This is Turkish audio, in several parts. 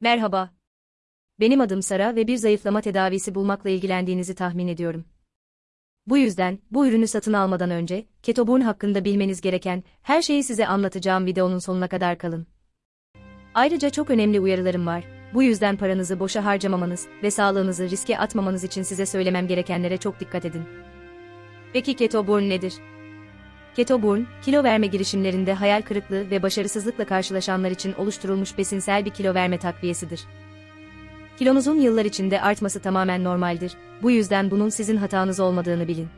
Merhaba. Benim adım Sara ve bir zayıflama tedavisi bulmakla ilgilendiğinizi tahmin ediyorum. Bu yüzden, bu ürünü satın almadan önce, Ketoburn hakkında bilmeniz gereken her şeyi size anlatacağım videonun sonuna kadar kalın. Ayrıca çok önemli uyarılarım var. Bu yüzden paranızı boşa harcamamanız ve sağlığınızı riske atmamanız için size söylemem gerekenlere çok dikkat edin. Peki Ketoburn nedir? Ketoburn, kilo verme girişimlerinde hayal kırıklığı ve başarısızlıkla karşılaşanlar için oluşturulmuş besinsel bir kilo verme takviyesidir. Kilonuzun yıllar içinde artması tamamen normaldir. Bu yüzden bunun sizin hatanız olmadığını bilin.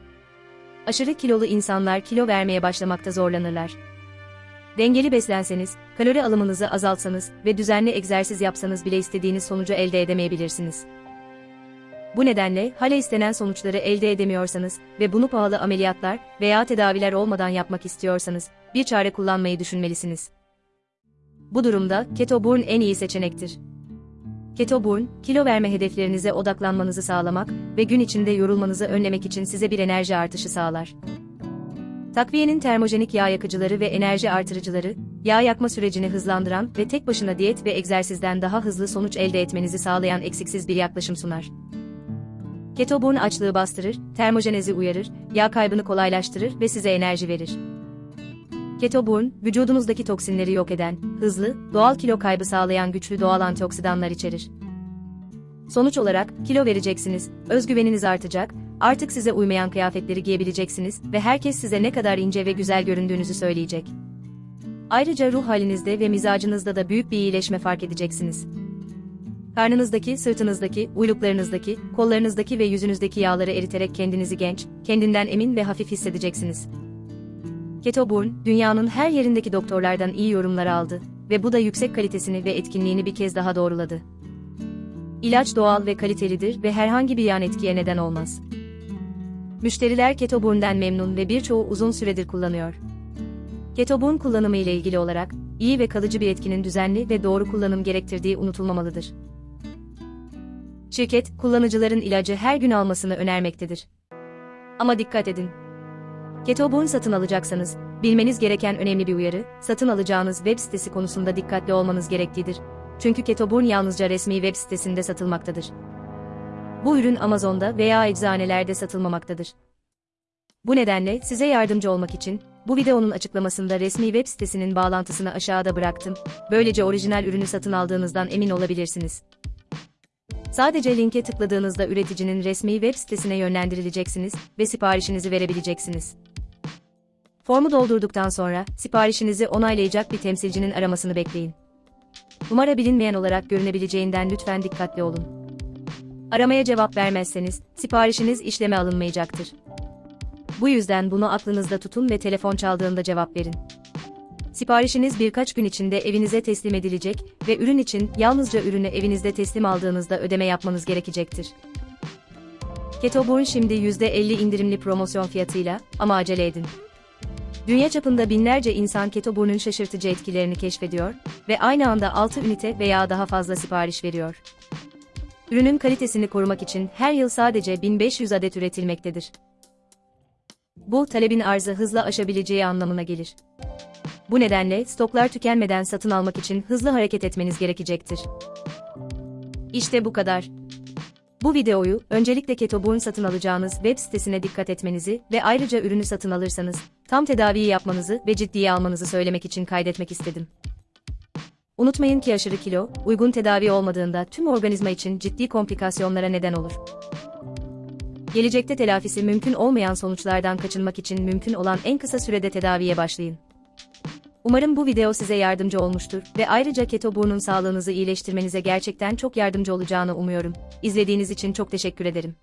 Aşırı kilolu insanlar kilo vermeye başlamakta zorlanırlar. Dengeli beslenseniz, kalori alımınızı azaltsanız ve düzenli egzersiz yapsanız bile istediğiniz sonucu elde edemeyebilirsiniz. Bu nedenle hala istenen sonuçları elde edemiyorsanız ve bunu pahalı ameliyatlar veya tedaviler olmadan yapmak istiyorsanız bir çare kullanmayı düşünmelisiniz. Bu durumda Ketoburn en iyi seçenektir. Ketoburn, kilo verme hedeflerinize odaklanmanızı sağlamak ve gün içinde yorulmanızı önlemek için size bir enerji artışı sağlar. Takviyenin termojenik yağ yakıcıları ve enerji artırıcıları, yağ yakma sürecini hızlandıran ve tek başına diyet ve egzersizden daha hızlı sonuç elde etmenizi sağlayan eksiksiz bir yaklaşım sunar. Ketoburn açlığı bastırır, termojenezi uyarır, yağ kaybını kolaylaştırır ve size enerji verir. Ketoburn, vücudunuzdaki toksinleri yok eden, hızlı, doğal kilo kaybı sağlayan güçlü doğal antioksidanlar içerir. Sonuç olarak, kilo vereceksiniz, özgüveniniz artacak, artık size uymayan kıyafetleri giyebileceksiniz ve herkes size ne kadar ince ve güzel göründüğünüzü söyleyecek. Ayrıca ruh halinizde ve mizacınızda da büyük bir iyileşme fark edeceksiniz. Karnınızdaki, sırtınızdaki, uyluklarınızdaki, kollarınızdaki ve yüzünüzdeki yağları eriterek kendinizi genç, kendinden emin ve hafif hissedeceksiniz. Ketoburn, dünyanın her yerindeki doktorlardan iyi yorumlar aldı ve bu da yüksek kalitesini ve etkinliğini bir kez daha doğruladı. İlaç doğal ve kalitelidir ve herhangi bir yan etkiye neden olmaz. Müşteriler Ketoburn'den memnun ve birçoğu uzun süredir kullanıyor. Ketoburn kullanımı ile ilgili olarak, iyi ve kalıcı bir etkinin düzenli ve doğru kullanım gerektirdiği unutulmamalıdır. Şirket, kullanıcıların ilacı her gün almasını önermektedir. Ama dikkat edin. Ketoburn satın alacaksanız, bilmeniz gereken önemli bir uyarı, satın alacağınız web sitesi konusunda dikkatli olmanız gerektiğidir. Çünkü Ketoburn yalnızca resmi web sitesinde satılmaktadır. Bu ürün Amazon'da veya eczanelerde satılmamaktadır. Bu nedenle size yardımcı olmak için bu videonun açıklamasında resmi web sitesinin bağlantısını aşağıda bıraktım. Böylece orijinal ürünü satın aldığınızdan emin olabilirsiniz. Sadece linke tıkladığınızda üreticinin resmi web sitesine yönlendirileceksiniz ve siparişinizi verebileceksiniz. Formu doldurduktan sonra siparişinizi onaylayacak bir temsilcinin aramasını bekleyin. Numara bilinmeyen olarak görünebileceğinden lütfen dikkatli olun. Aramaya cevap vermezseniz siparişiniz işleme alınmayacaktır. Bu yüzden bunu aklınızda tutun ve telefon çaldığında cevap verin. Siparişiniz birkaç gün içinde evinize teslim edilecek ve ürün için yalnızca ürünü evinizde teslim aldığınızda ödeme yapmanız gerekecektir. Ketoburn şimdi %50 indirimli promosyon fiyatıyla ama acele edin. Dünya çapında binlerce insan Ketoburn'un şaşırtıcı etkilerini keşfediyor ve aynı anda 6 ünite veya daha fazla sipariş veriyor. Ürünün kalitesini korumak için her yıl sadece 1500 adet üretilmektedir. Bu, talebin arzı hızla aşabileceği anlamına gelir. Bu nedenle stoklar tükenmeden satın almak için hızlı hareket etmeniz gerekecektir. İşte bu kadar. Bu videoyu öncelikle Ketoburn satın alacağınız web sitesine dikkat etmenizi ve ayrıca ürünü satın alırsanız tam tedaviyi yapmanızı ve ciddiye almanızı söylemek için kaydetmek istedim. Unutmayın ki aşırı kilo, uygun tedavi olmadığında tüm organizma için ciddi komplikasyonlara neden olur. Gelecekte telafisi mümkün olmayan sonuçlardan kaçınmak için mümkün olan en kısa sürede tedaviye başlayın. Umarım bu video size yardımcı olmuştur ve ayrıca Ketoburn'un sağlığınızı iyileştirmenize gerçekten çok yardımcı olacağını umuyorum. İzlediğiniz için çok teşekkür ederim.